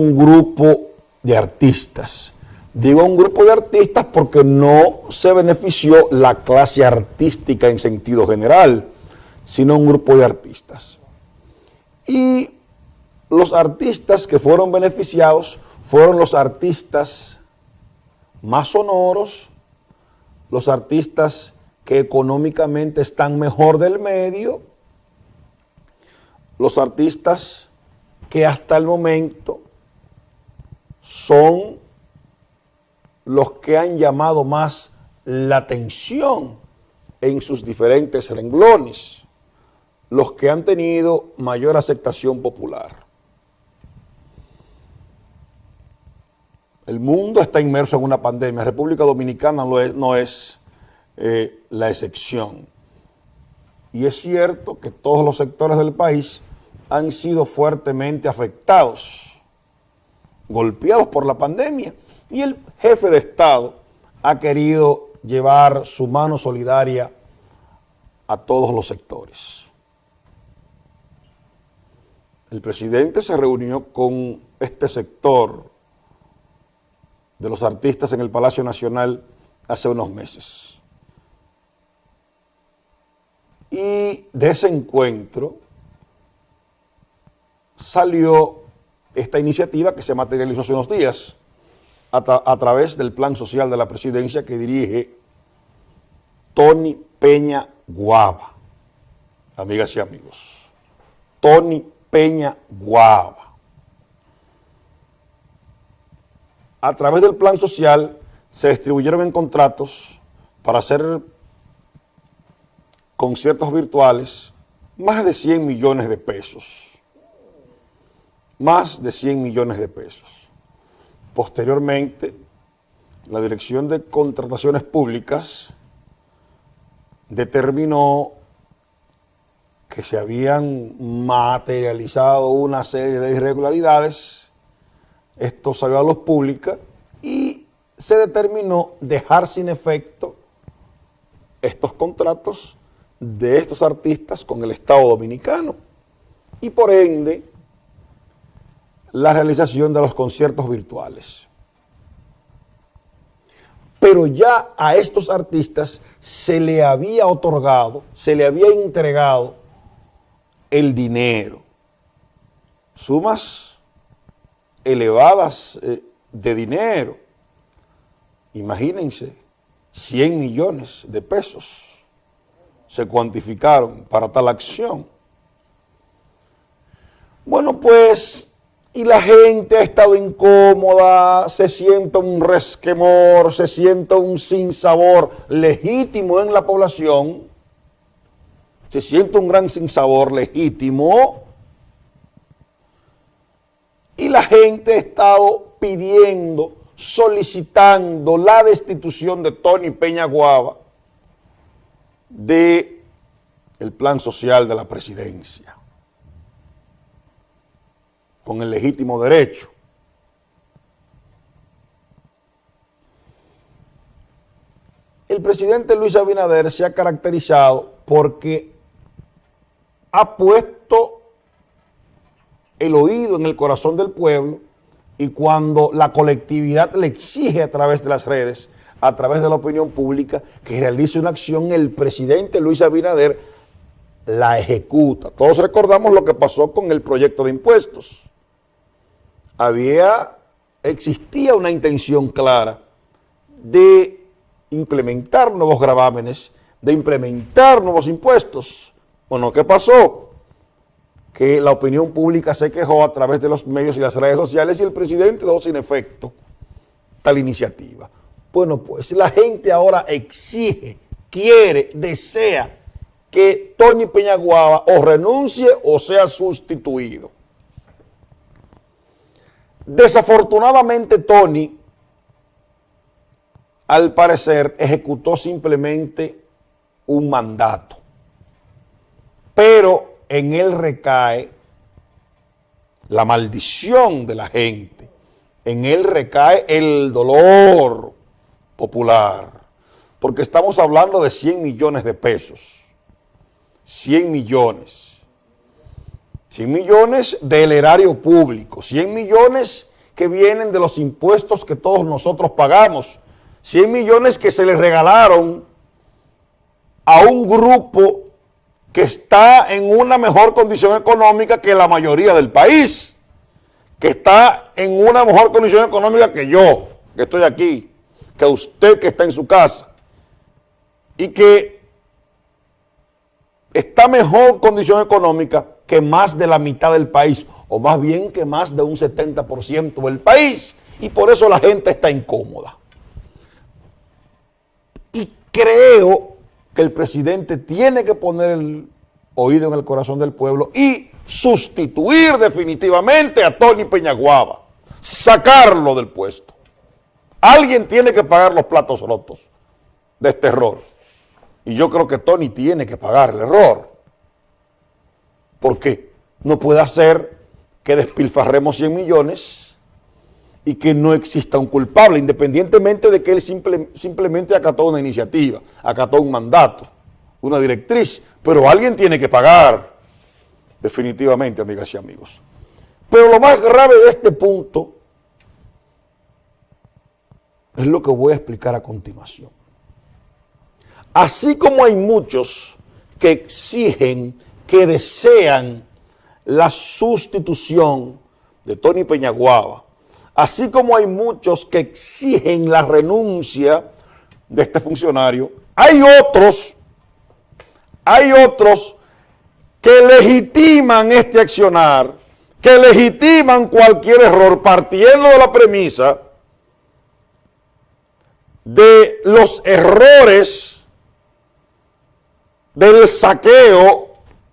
un grupo de artistas. Digo un grupo de artistas porque no se benefició la clase artística en sentido general, sino un grupo de artistas. Y los artistas que fueron beneficiados fueron los artistas más sonoros, los artistas que económicamente están mejor del medio, los artistas que hasta el momento son los que han llamado más la atención en sus diferentes renglones, los que han tenido mayor aceptación popular. El mundo está inmerso en una pandemia, República Dominicana no es, eh, la excepción. Y es cierto que todos los sectores del país han sido fuertemente afectados golpeados por la pandemia y el jefe de Estado ha querido llevar su mano solidaria a todos los sectores. El presidente se reunió con este sector de los artistas en el Palacio Nacional hace unos meses. Y de ese encuentro salió esta iniciativa que se materializó hace unos días a, través del plan social de la presidencia que dirige Tony Peña Guava. Amigas y amigos, Tony Peña Guava. A través del plan social se distribuyeron en contratos para hacer conciertos virtuales más de 100 millones de pesos más de 100 millones de pesos. Posteriormente, la Dirección de Contrataciones Públicas determinó que se habían materializado una serie de irregularidades, esto salió a luz pública y se determinó dejar sin efecto estos contratos de estos artistas con el Estado Dominicano y por ende la realización de los conciertos virtuales. Pero ya a estos artistas se le había otorgado, se le había entregado el dinero. Sumas elevadas eh, de dinero. Imagínense, 100 millones de pesos se cuantificaron para tal acción. Bueno, pues y la gente ha estado incómoda, se siente un resquemor, se siente un sinsabor legítimo en la población, se siente un gran sinsabor legítimo. Y la gente ha estado pidiendo, solicitando la destitución de Tony Peña Guava de plan social de la presidencia con el legítimo derecho. El presidente Luis Abinader se ha caracterizado porque ha puesto el oído en el corazón del pueblo y cuando la colectividad le exige a través de las redes, a través de la opinión pública, que realice una acción, el presidente Luis Abinader la ejecuta. Todos recordamos lo que pasó con el proyecto de impuestos había, existía una intención clara de implementar nuevos gravámenes, de implementar nuevos impuestos. Bueno, ¿qué pasó? Que la opinión pública se quejó a través de los medios y las redes sociales y el presidente dejó sin efecto tal iniciativa. Bueno, pues la gente ahora exige, quiere, desea que Tony Peñaguaba o renuncie o sea sustituido. Desafortunadamente Tony, al parecer, ejecutó simplemente un mandato, pero en él recae la maldición de la gente, en él recae el dolor popular, porque estamos hablando de 100 millones de pesos, 100 millones 100 millones del erario público, 100 millones que vienen de los impuestos que todos nosotros pagamos. 100 millones que se les regalaron a un grupo que está en una mejor condición económica que la mayoría del país, que está en una mejor condición económica que yo, que estoy aquí, que usted que está en su casa, y que está mejor condición económica que más de la mitad del país, o más bien que más de un 70% del país, y por eso la gente está incómoda. Y creo que el presidente tiene que poner el oído en el corazón del pueblo y sustituir definitivamente a Tony Peñaguaba, sacarlo del puesto. Alguien tiene que pagar los platos rotos de este error. Y yo creo que Tony tiene que pagar el error. Porque no puede hacer que despilfarremos 100 millones y que no exista un culpable, independientemente de que él simplemente acató una iniciativa, acató un mandato, una directriz, pero alguien tiene que pagar, definitivamente, amigas y amigos. Pero lo más grave de este punto es lo que voy a explicar a continuación. Así como hay muchos que exigen, que desean la sustitución de Tony Peñaguaba, así como hay muchos que exigen la renuncia de este funcionario, hay otros, hay otros que legitiman este accionar, que legitiman cualquier error partiendo de la premisa de los errores del saqueo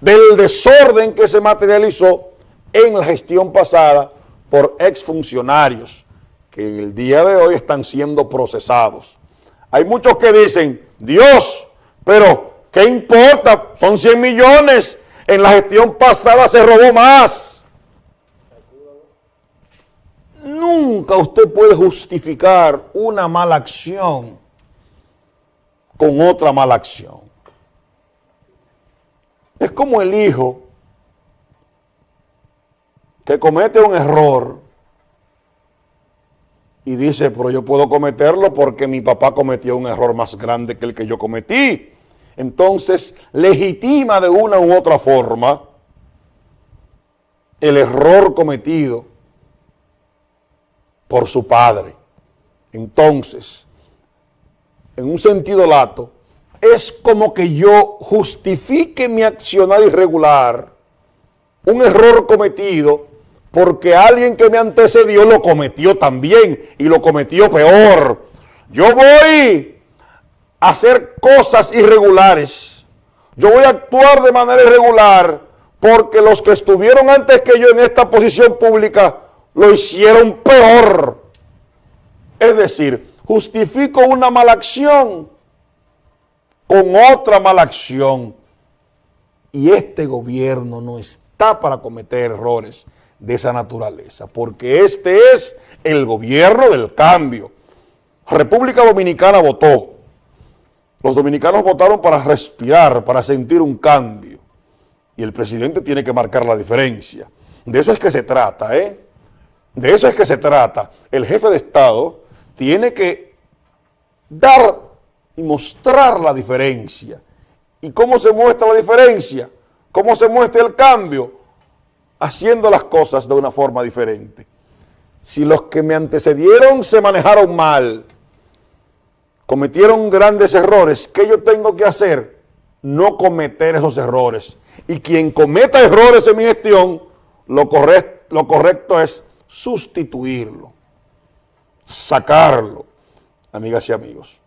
del desorden que se materializó en la gestión pasada por exfuncionarios que el día de hoy están siendo procesados. Hay muchos que dicen, Dios, pero ¿qué importa? Son 100 millones, en la gestión pasada se robó más. Nunca usted puede justificar una mala acción con otra mala acción. Es como el hijo que comete un error y dice, pero yo puedo cometerlo porque mi papá cometió un error más grande que el que yo cometí. Entonces, legitima de una u otra forma el error cometido por su padre. Entonces, en un sentido lato, es como que yo justifique mi accionar irregular, un error cometido, porque alguien que me antecedió lo cometió también y lo cometió peor. Yo voy a hacer cosas irregulares, yo voy a actuar de manera irregular porque los que estuvieron antes que yo en esta posición pública lo hicieron peor. Es decir, justifico una mala acción con otra mala acción. Y este gobierno no está para cometer errores de esa naturaleza, porque este es el gobierno del cambio. República Dominicana votó. Los dominicanos votaron para respirar, para sentir un cambio. Y el presidente tiene que marcar la diferencia. De eso es que se trata, ¿eh? De eso es que se trata. El jefe de Estado tiene que dar y mostrar la diferencia. ¿Y cómo se muestra la diferencia? ¿Cómo se muestra el cambio? Haciendo las cosas de una forma diferente. Si los que me antecedieron se manejaron mal, cometieron grandes errores, ¿qué yo tengo que hacer? No cometer esos errores. Y quien cometa errores en mi gestión, lo, correcto, lo correcto es sustituirlo, sacarlo, amigas y amigos.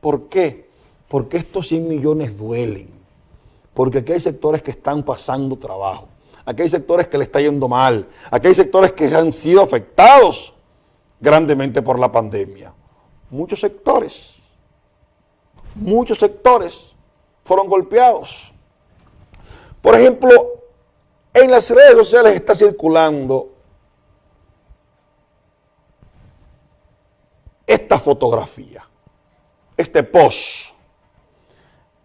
¿Por qué? Porque estos 100 millones duelen. Porque aquí hay sectores que están pasando trabajo. Aquí hay sectores que le está yendo mal. Aquí hay sectores que han sido afectados grandemente por la pandemia. Muchos sectores, muchos sectores fueron golpeados. Por ejemplo, en las redes sociales está circulando esta fotografía este post.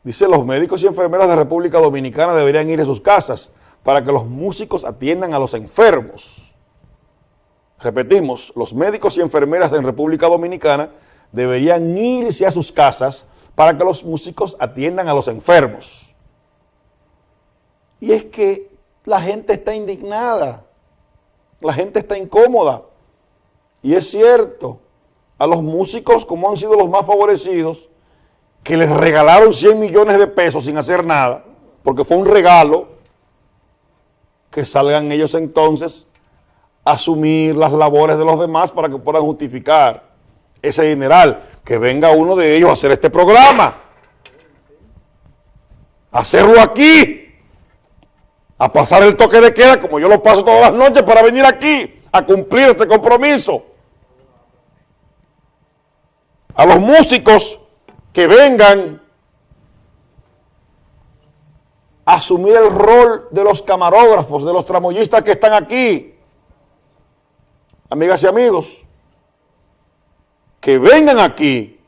Dice, los médicos y enfermeras de República Dominicana deberían ir a sus casas para que los músicos atiendan a los enfermos. repetimos, los médicos y enfermeras en República Dominicana deberían irse a sus casas para que los músicos atiendan a los enfermos. Y es que la gente está indignada, la gente está incómoda. Y es cierto, a los músicos, como han sido los más favorecidos, que les regalaron 100 millones de pesos sin hacer nada, porque fue un regalo, que salgan ellos entonces a asumir las labores de los demás para que puedan justificar ese general, que venga uno de ellos a hacer este programa, hacerlo aquí, a pasar el toque de queda como yo lo paso todas las noches para venir aquí a cumplir este compromiso. A los músicos que vengan a asumir el rol de los camarógrafos, de los tramoyistas que están aquí. Amigas y amigos, que vengan aquí